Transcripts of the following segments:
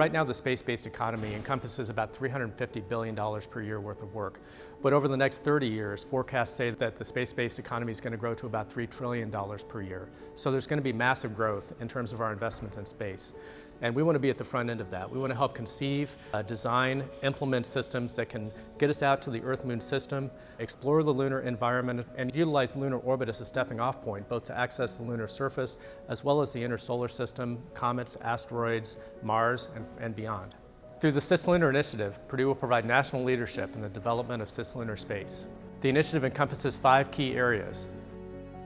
Right now, the space-based economy encompasses about $350 billion per year worth of work. But over the next 30 years, forecasts say that the space-based economy is going to grow to about $3 trillion per year. So there's going to be massive growth in terms of our investment in space. And we want to be at the front end of that. We want to help conceive, uh, design, implement systems that can get us out to the Earth-Moon system, explore the lunar environment, and utilize lunar orbit as a stepping off point, both to access the lunar surface as well as the inner solar system, comets, asteroids, Mars, and, and beyond. Through the Cislunar Initiative, Purdue will provide national leadership in the development of cislunar space. The initiative encompasses five key areas.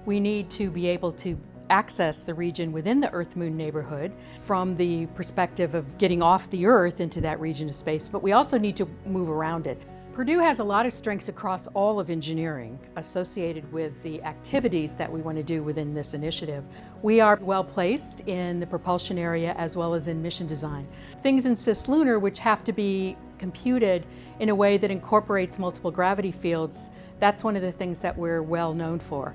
We need to be able to access the region within the Earth-Moon neighborhood from the perspective of getting off the Earth into that region of space, but we also need to move around it. Purdue has a lot of strengths across all of engineering associated with the activities that we want to do within this initiative. We are well placed in the propulsion area as well as in mission design. Things in cislunar which have to be computed in a way that incorporates multiple gravity fields, that's one of the things that we're well known for.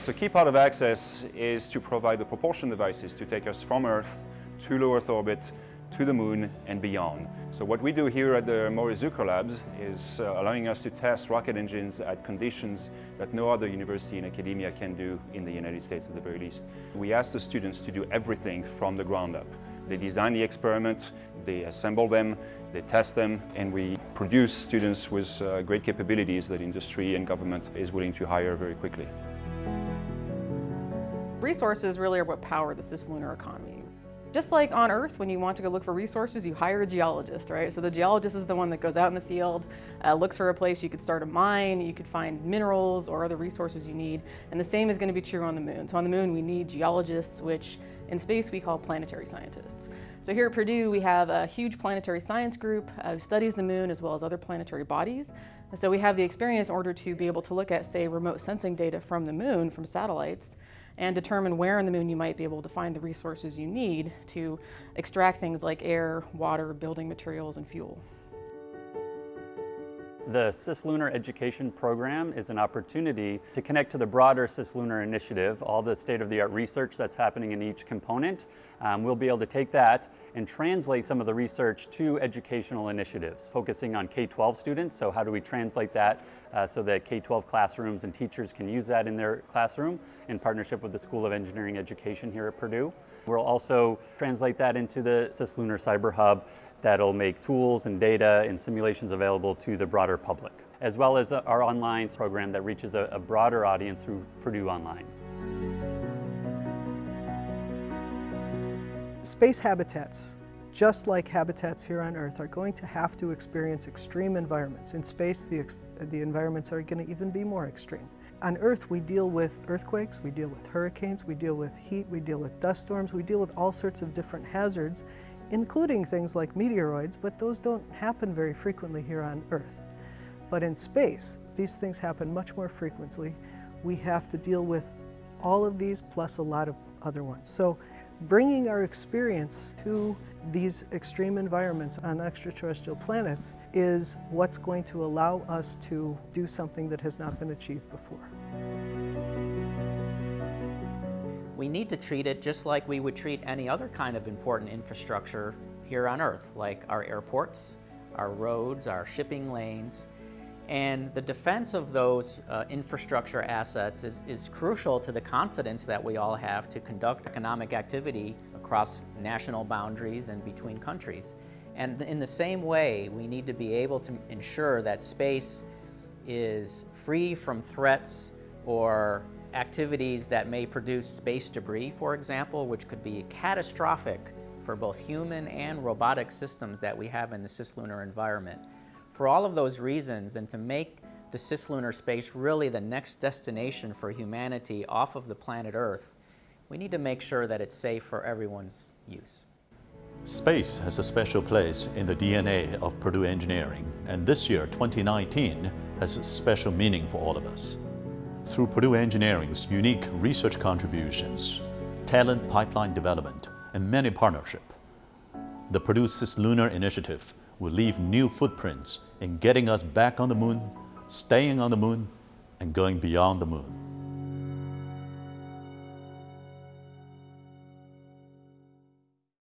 So key part of Access is to provide the propulsion devices to take us from Earth to low Earth orbit to the moon and beyond. So what we do here at the Zucrow Labs is uh, allowing us to test rocket engines at conditions that no other university in academia can do in the United States at the very least. We ask the students to do everything from the ground up. They design the experiment, they assemble them, they test them, and we produce students with uh, great capabilities that industry and government is willing to hire very quickly. Resources really are what power the cislunar economy. Just like on Earth, when you want to go look for resources, you hire a geologist, right? So the geologist is the one that goes out in the field, uh, looks for a place you could start a mine, you could find minerals or other resources you need. And the same is going to be true on the moon. So on the moon, we need geologists, which in space we call planetary scientists. So here at Purdue, we have a huge planetary science group uh, who studies the moon as well as other planetary bodies. And so we have the experience in order to be able to look at, say, remote sensing data from the moon, from satellites, and determine where on the moon you might be able to find the resources you need to extract things like air, water, building materials, and fuel. The Cislunar Education Program is an opportunity to connect to the broader Cislunar Initiative, all the state-of-the-art research that's happening in each component. Um, we'll be able to take that and translate some of the research to educational initiatives, focusing on K-12 students. So how do we translate that uh, so that K-12 classrooms and teachers can use that in their classroom in partnership with the School of Engineering Education here at Purdue. We'll also translate that into the Cislunar Cyber Hub that'll make tools and data and simulations available to the broader public, as well as uh, our online program that reaches a, a broader audience through Purdue Online. Space habitats, just like habitats here on Earth, are going to have to experience extreme environments. In space, the, the environments are going to even be more extreme. On Earth, we deal with earthquakes, we deal with hurricanes, we deal with heat, we deal with dust storms, we deal with all sorts of different hazards including things like meteoroids, but those don't happen very frequently here on Earth. But in space, these things happen much more frequently. We have to deal with all of these plus a lot of other ones. So bringing our experience to these extreme environments on extraterrestrial planets is what's going to allow us to do something that has not been achieved before. We need to treat it just like we would treat any other kind of important infrastructure here on Earth, like our airports, our roads, our shipping lanes. And the defense of those uh, infrastructure assets is, is crucial to the confidence that we all have to conduct economic activity across national boundaries and between countries. And in the same way, we need to be able to ensure that space is free from threats or activities that may produce space debris, for example, which could be catastrophic for both human and robotic systems that we have in the cislunar environment. For all of those reasons, and to make the cislunar space really the next destination for humanity off of the planet Earth, we need to make sure that it's safe for everyone's use. Space has a special place in the DNA of Purdue Engineering, and this year, 2019, has a special meaning for all of us through Purdue Engineering's unique research contributions, talent pipeline development, and many partnerships. The Purdue Cislunar Initiative will leave new footprints in getting us back on the moon, staying on the moon, and going beyond the moon.